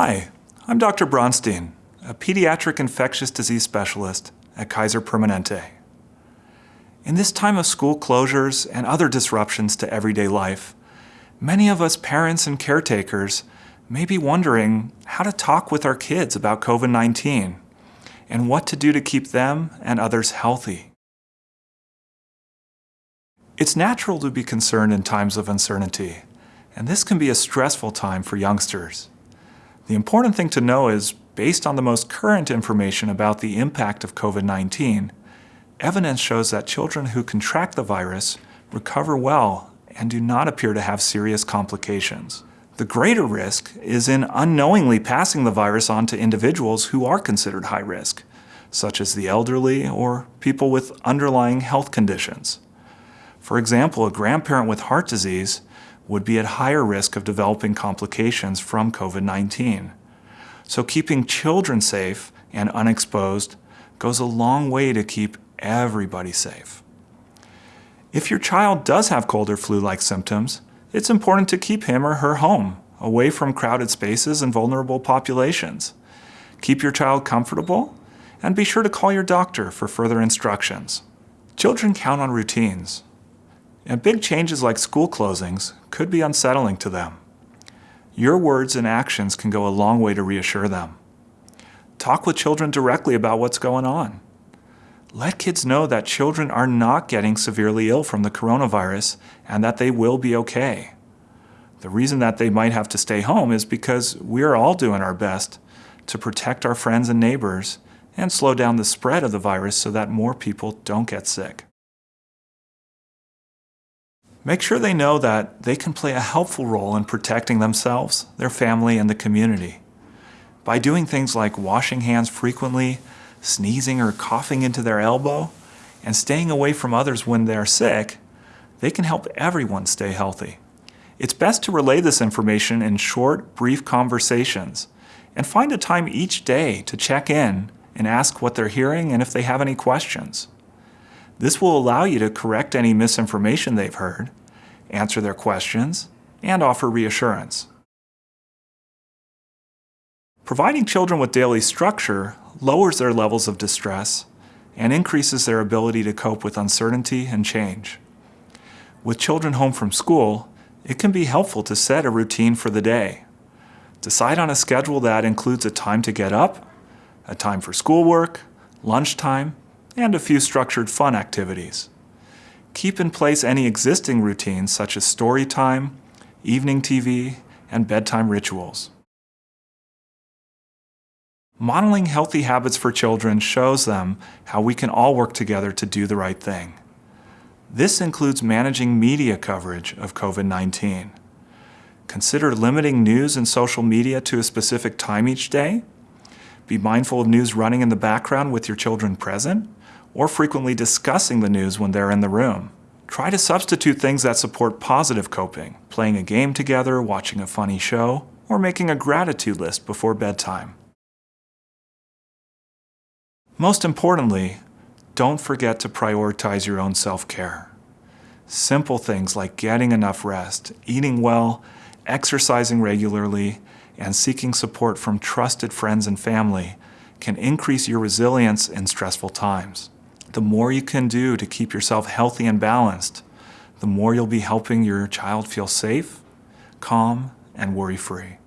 Hi, I'm Dr. Bronstein, a pediatric infectious disease specialist at Kaiser Permanente. In this time of school closures and other disruptions to everyday life, many of us parents and caretakers may be wondering how to talk with our kids about COVID-19 and what to do to keep them and others healthy. It's natural to be concerned in times of uncertainty, and this can be a stressful time for youngsters. The important thing to know is, based on the most current information about the impact of COVID-19, evidence shows that children who contract the virus recover well and do not appear to have serious complications. The greater risk is in unknowingly passing the virus on to individuals who are considered high risk, such as the elderly or people with underlying health conditions. For example, a grandparent with heart disease would be at higher risk of developing complications from COVID-19. So keeping children safe and unexposed goes a long way to keep everybody safe. If your child does have cold or flu-like symptoms, it's important to keep him or her home, away from crowded spaces and vulnerable populations. Keep your child comfortable, and be sure to call your doctor for further instructions. Children count on routines, and big changes like school closings could be unsettling to them. Your words and actions can go a long way to reassure them. Talk with children directly about what's going on. Let kids know that children are not getting severely ill from the coronavirus and that they will be okay. The reason that they might have to stay home is because we're all doing our best to protect our friends and neighbors and slow down the spread of the virus so that more people don't get sick. Make sure they know that they can play a helpful role in protecting themselves, their family, and the community. By doing things like washing hands frequently, sneezing or coughing into their elbow, and staying away from others when they're sick, they can help everyone stay healthy. It's best to relay this information in short, brief conversations, and find a time each day to check in and ask what they're hearing and if they have any questions. This will allow you to correct any misinformation they've heard, answer their questions, and offer reassurance. Providing children with daily structure lowers their levels of distress and increases their ability to cope with uncertainty and change. With children home from school, it can be helpful to set a routine for the day. Decide on a schedule that includes a time to get up, a time for schoolwork, lunchtime, and a few structured fun activities. Keep in place any existing routines such as story time, evening TV, and bedtime rituals. Modeling healthy habits for children shows them how we can all work together to do the right thing. This includes managing media coverage of COVID-19. Consider limiting news and social media to a specific time each day. Be mindful of news running in the background with your children present or frequently discussing the news when they're in the room. Try to substitute things that support positive coping, playing a game together, watching a funny show, or making a gratitude list before bedtime. Most importantly, don't forget to prioritize your own self-care. Simple things like getting enough rest, eating well, exercising regularly, and seeking support from trusted friends and family can increase your resilience in stressful times the more you can do to keep yourself healthy and balanced, the more you'll be helping your child feel safe, calm, and worry-free.